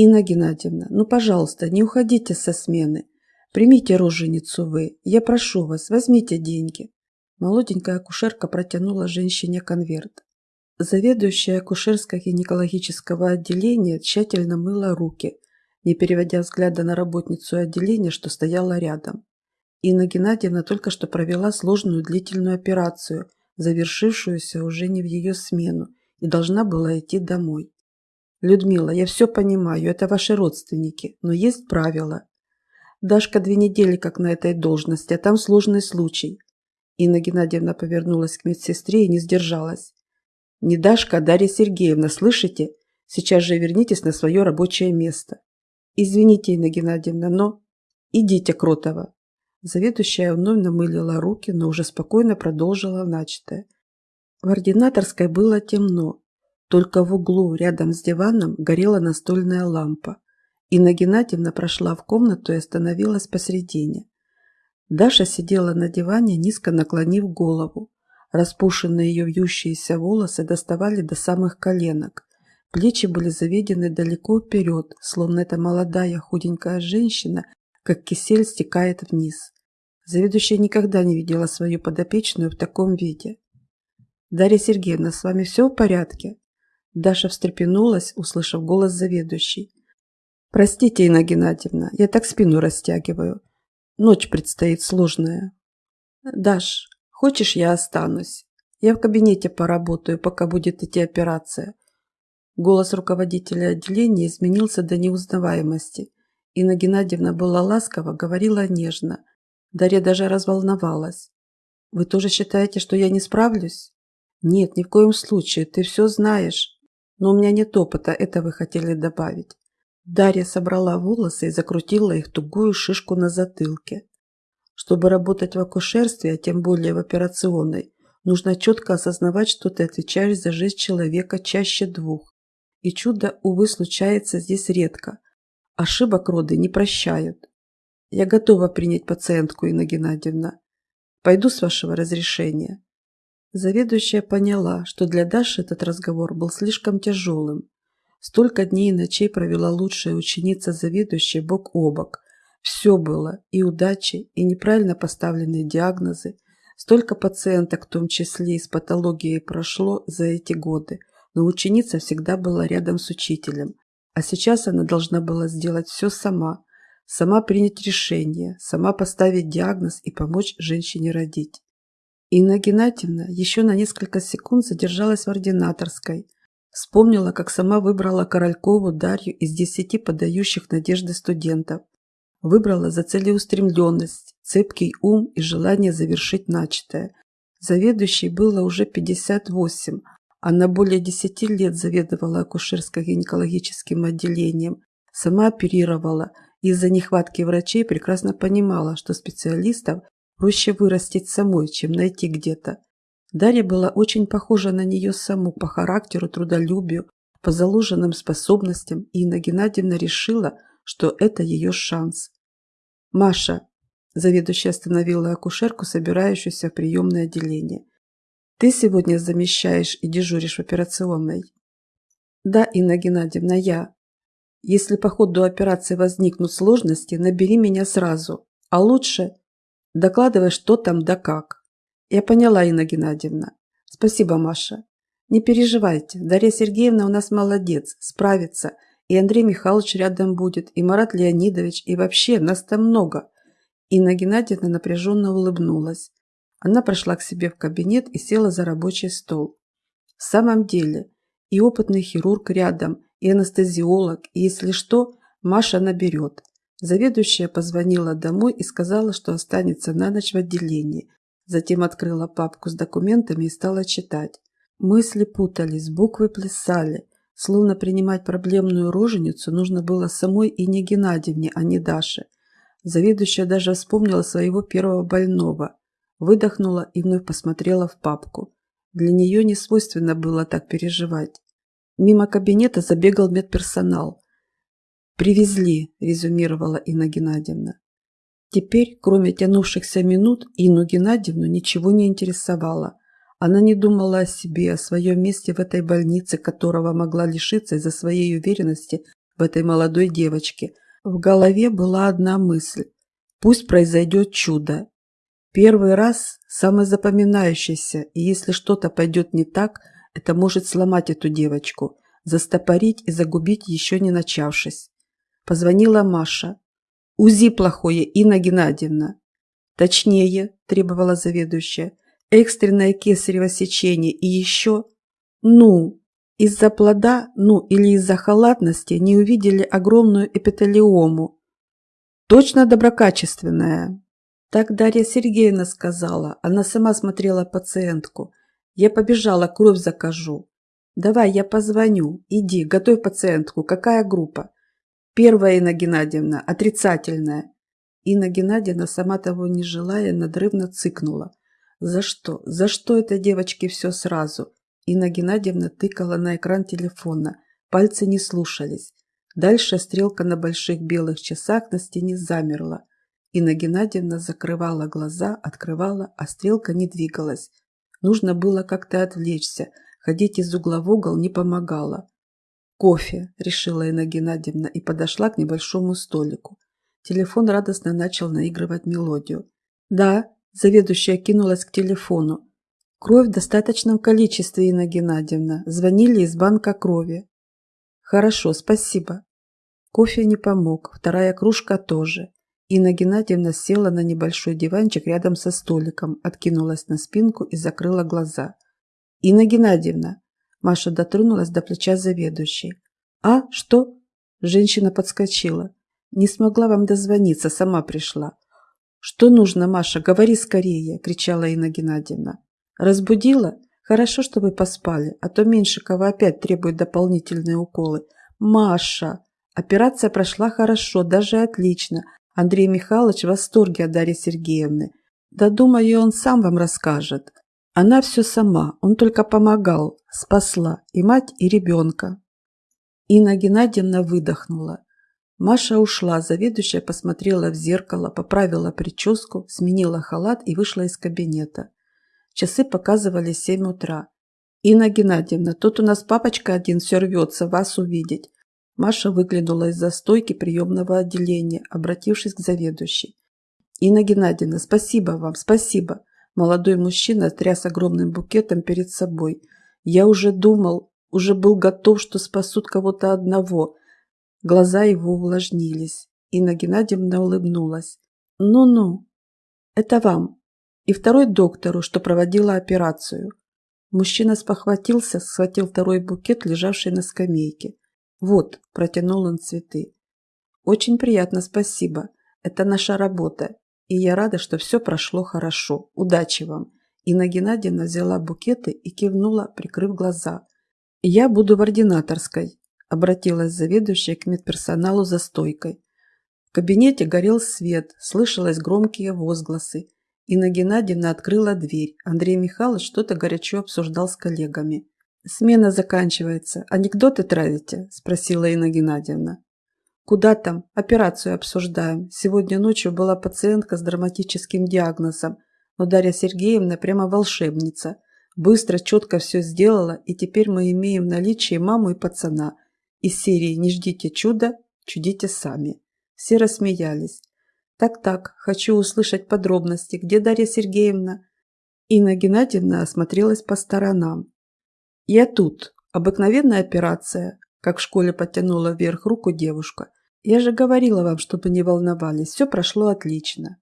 Инна Геннадьевна, ну, пожалуйста, не уходите со смены. Примите роженицу вы. Я прошу вас, возьмите деньги. Молоденькая акушерка протянула женщине конверт. Заведующая акушерско-гинекологического отделения тщательно мыла руки, не переводя взгляда на работницу отделения, что стояла рядом. Инна Геннадьевна только что провела сложную длительную операцию, завершившуюся уже не в ее смену, и должна была идти домой. «Людмила, я все понимаю, это ваши родственники, но есть правила. Дашка две недели как на этой должности, а там сложный случай». Инна Геннадьевна повернулась к медсестре и не сдержалась. «Не Дашка, а Дарья Сергеевна, слышите? Сейчас же вернитесь на свое рабочее место». «Извините, Инна Геннадьевна, но...» «Идите, Кротова». Заведующая вновь намылила руки, но уже спокойно продолжила начатое. В ординаторской было темно, только в углу, рядом с диваном, горела настольная лампа. Инна Геннадьевна прошла в комнату и остановилась посредине. Даша сидела на диване, низко наклонив голову. Распушенные ее вьющиеся волосы доставали до самых коленок. Плечи были заведены далеко вперед, словно эта молодая худенькая женщина, как кисель, стекает вниз. Заведующая никогда не видела свою подопечную в таком виде. «Дарья Сергеевна, с вами все в порядке?» Даша встрепенулась, услышав голос заведующей. «Простите, Инна Геннадьевна, я так спину растягиваю. Ночь предстоит сложная». «Даш, хочешь, я останусь? Я в кабинете поработаю, пока будет идти операция». Голос руководителя отделения изменился до неузнаваемости. Инна Геннадьевна была ласкова, говорила нежно. Дарья даже разволновалась. «Вы тоже считаете, что я не справлюсь?» «Нет, ни в коем случае, ты все знаешь. Но у меня нет опыта, это вы хотели добавить. Дарья собрала волосы и закрутила их тугую шишку на затылке. Чтобы работать в акушерстве, а тем более в операционной, нужно четко осознавать, что ты отвечаешь за жизнь человека чаще двух. И чудо, увы, случается здесь редко. Ошибок роды не прощают. Я готова принять пациентку, Инна Геннадьевна. Пойду с вашего разрешения. Заведующая поняла, что для Даши этот разговор был слишком тяжелым. Столько дней и ночей провела лучшая ученица заведующей бок о бок. Все было, и удачи, и неправильно поставленные диагнозы. Столько пациенток, в том числе и с патологией, прошло за эти годы, но ученица всегда была рядом с учителем. А сейчас она должна была сделать все сама, сама принять решение, сама поставить диагноз и помочь женщине родить. Инна Геннадьевна еще на несколько секунд задержалась в ординаторской. Вспомнила, как сама выбрала Королькову Дарью из десяти подающих надежды студентов. Выбрала за целеустремленность, цепкий ум и желание завершить начатое. Заведующей было уже 58. Она более 10 лет заведовала акушерско-гинекологическим отделением, сама оперировала из-за нехватки врачей прекрасно понимала, что специалистов Проще вырастить самой, чем найти где-то. Дарья была очень похожа на нее саму по характеру, трудолюбию, по заложенным способностям, и Инна Геннадьевна решила, что это ее шанс. «Маша», – заведующая остановила акушерку, собирающуюся в приемное отделение, – «ты сегодня замещаешь и дежуришь в операционной?» «Да, Инна Геннадьевна, я. Если по ходу операции возникнут сложности, набери меня сразу, а лучше Докладывай, что там да как. Я поняла, Инна Геннадьевна. Спасибо, Маша. Не переживайте, Дарья Сергеевна у нас молодец, справится. И Андрей Михайлович рядом будет, и Марат Леонидович, и вообще нас там много. Инна Геннадьевна напряженно улыбнулась. Она прошла к себе в кабинет и села за рабочий стол. В самом деле, и опытный хирург рядом, и анестезиолог, и если что, Маша наберет. Заведующая позвонила домой и сказала, что останется на ночь в отделении. Затем открыла папку с документами и стала читать. Мысли путались, буквы плясали. Словно принимать проблемную роженицу нужно было самой Ине Геннадьевне, а не Даше. Заведующая даже вспомнила своего первого больного. Выдохнула и вновь посмотрела в папку. Для нее не свойственно было так переживать. Мимо кабинета забегал медперсонал. «Привезли», – резюмировала Инна Геннадьевна. Теперь, кроме тянувшихся минут, Инну Геннадьевну ничего не интересовало. Она не думала о себе, о своем месте в этой больнице, которого могла лишиться из-за своей уверенности в этой молодой девочке. В голове была одна мысль. Пусть произойдет чудо. Первый раз самый запоминающийся, и если что-то пойдет не так, это может сломать эту девочку, застопорить и загубить еще не начавшись. Позвонила Маша. УЗИ плохое, Инна Геннадьевна. Точнее, требовала заведующая, экстренное кесарево сечение и еще... Ну, из-за плода, ну или из-за халатности не увидели огромную эпителиому. Точно доброкачественная. Так Дарья Сергеевна сказала. Она сама смотрела пациентку. Я побежала, кровь закажу. Давай, я позвоню. Иди, готовь пациентку. Какая группа? Первая, Инна Геннадьевна, отрицательная. Инна Геннадьевна, сама того не желая, надрывно цыкнула. За что? За что это девочки все сразу? Инна Геннадьевна тыкала на экран телефона. Пальцы не слушались. Дальше стрелка на больших белых часах на стене замерла. Инна Геннадьевна закрывала глаза, открывала, а стрелка не двигалась. Нужно было как-то отвлечься. Ходить из угла в угол не помогало. «Кофе», – решила Инна Геннадьевна и подошла к небольшому столику. Телефон радостно начал наигрывать мелодию. «Да», – заведующая кинулась к телефону. «Кровь в достаточном количестве, Инна Геннадьевна. Звонили из банка крови». «Хорошо, спасибо». Кофе не помог, вторая кружка тоже. Инна Геннадьевна села на небольшой диванчик рядом со столиком, откинулась на спинку и закрыла глаза. «Инна Геннадьевна, Маша дотронулась до плеча заведующей. «А, что?» Женщина подскочила. «Не смогла вам дозвониться, сама пришла». «Что нужно, Маша? Говори скорее!» – кричала Инна Геннадьевна. «Разбудила? Хорошо, что вы поспали, а то Меньшикова опять требует дополнительные уколы. Маша! Операция прошла хорошо, даже отлично. Андрей Михайлович в восторге от Дарьи Сергеевны. Да, думаю, он сам вам расскажет. Она все сама, он только помогал, спасла и мать, и ребенка. Инна Геннадьевна выдохнула. Маша ушла, заведующая посмотрела в зеркало, поправила прическу, сменила халат и вышла из кабинета. Часы показывали семь утра. «Инна Геннадьевна, тут у нас папочка один все рвется вас увидеть». Маша выглянула из-за стойки приемного отделения, обратившись к заведующей. «Инна Геннадьевна, спасибо вам, спасибо. Молодой мужчина тряс огромным букетом перед собой. Я уже думал, уже был готов, что спасут кого-то одного. Глаза его увлажнились. Инна Геннадьевна улыбнулась. «Ну-ну, это вам. И второй доктору, что проводила операцию». Мужчина спохватился, схватил второй букет, лежавший на скамейке. «Вот», – протянул он цветы. «Очень приятно, спасибо. Это наша работа. И я рада, что все прошло хорошо. Удачи вам. Инна Геннадьевна взяла букеты и кивнула, прикрыв глаза. «Я буду в ординаторской», – обратилась заведующая к медперсоналу за стойкой. В кабинете горел свет, слышалось громкие возгласы. Инна Геннадьевна открыла дверь. Андрей Михайлович что-то горячо обсуждал с коллегами. «Смена заканчивается. Анекдоты травите?» – спросила Инна Геннадьевна. Куда там? Операцию обсуждаем. Сегодня ночью была пациентка с драматическим диагнозом. Но Дарья Сергеевна прямо волшебница. Быстро, четко все сделала, и теперь мы имеем в наличии маму и пацана. Из серии «Не ждите чуда, чудите сами». Все рассмеялись. «Так-так, хочу услышать подробности. Где Дарья Сергеевна?» Инна Геннадьевна осмотрелась по сторонам. «Я тут. Обыкновенная операция», как в школе подтянула вверх руку девушка. Я же говорила вам, чтобы не волновались. Все прошло отлично.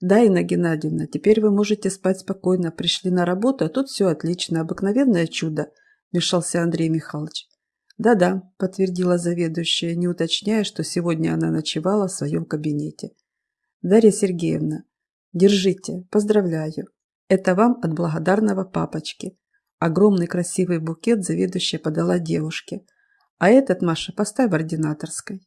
Да, Инна Геннадьевна, теперь вы можете спать спокойно. Пришли на работу, а тут все отлично. Обыкновенное чудо, вмешался Андрей Михайлович. Да-да, подтвердила заведующая, не уточняя, что сегодня она ночевала в своем кабинете. Дарья Сергеевна, держите, поздравляю. Это вам от благодарного папочки. Огромный красивый букет заведующая подала девушке. А этот, Маша, поставь в ординаторской.